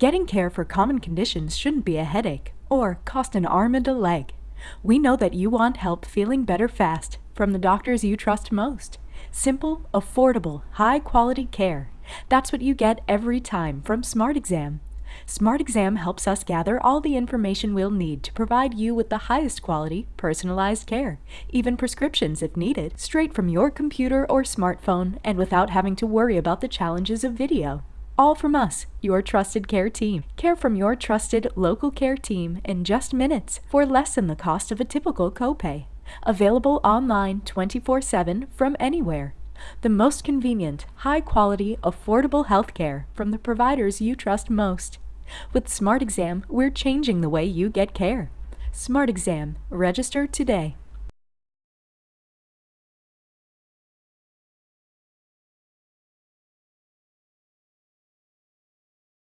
Getting care for common conditions shouldn't be a headache or cost an arm and a leg. We know that you want help feeling better fast from the doctors you trust most. Simple, affordable, high quality care. That's what you get every time from Smart Exam. Smart Exam helps us gather all the information we'll need to provide you with the highest quality, personalized care, even prescriptions if needed, straight from your computer or smartphone and without having to worry about the challenges of video. All from us, your trusted care team. Care from your trusted local care team in just minutes for less than the cost of a typical copay. Available online 24 7 from anywhere. The most convenient, high quality, affordable healthcare from the providers you trust most. With Smart Exam, we're changing the way you get care. Smart Exam. Register today.